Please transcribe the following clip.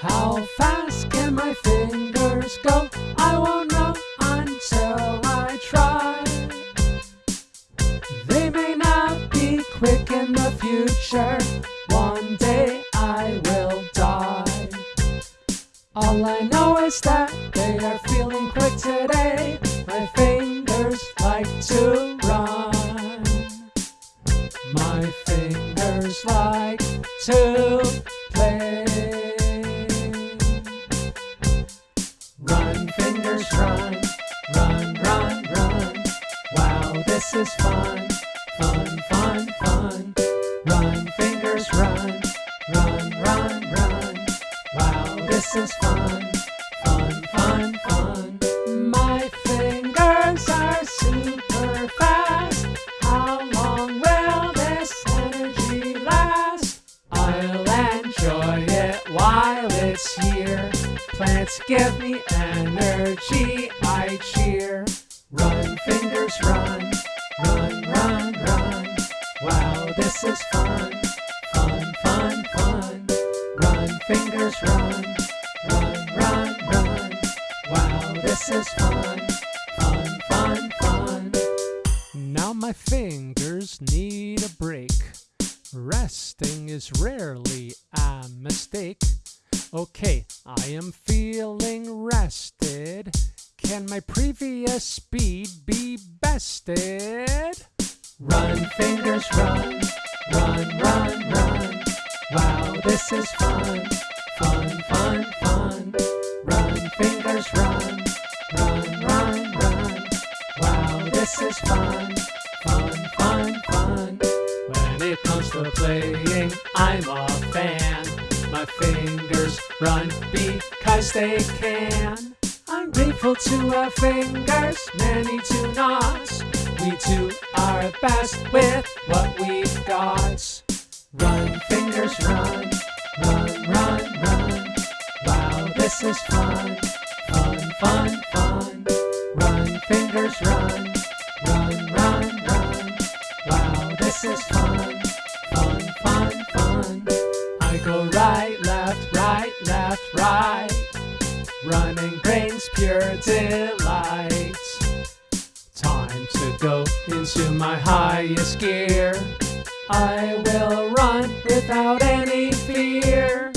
How fast can my fingers go? I won't know until I try. They may not be quick in the future. One day I will die. All I know is that they are feeling quick today. My fingers like to run. My fingers like to play. This is fun, fun, fun, fun. Run, fingers, run, run, run, run. Wow, this is fun, fun, fun, fun. My fingers are super fast. How long will this energy last? I'll enjoy it while it's here. Plants give me energy, I cheer. Run, fingers, run, run, run, run. Wow, this is fun, fun, fun, fun. Run, fingers, run, run, run, run. Wow, this is fun, fun, fun, fun. Now my fingers need a break. Resting is rarely a mistake. Okay, I am feeling rested. Can my previous speed be bested? Run, fingers, run, run, run, run. Wow, this is fun, fun, fun, fun. Run, fingers, run, run, run, run. Wow, this is fun, fun, fun, fun. When it comes to playing, I'm a fan. My fingers run because they can. I'm grateful to our fingers, many best with what we've got. Run, fingers, run, run, run, run. Wow, this is fun, fun, fun, fun. Run, fingers, run, run, run, run. Wow, this is fun, fun, fun, fun. I go right, left, right, left, right. Running brings pure delight. Time to go into my highest gear. I will run without any fear.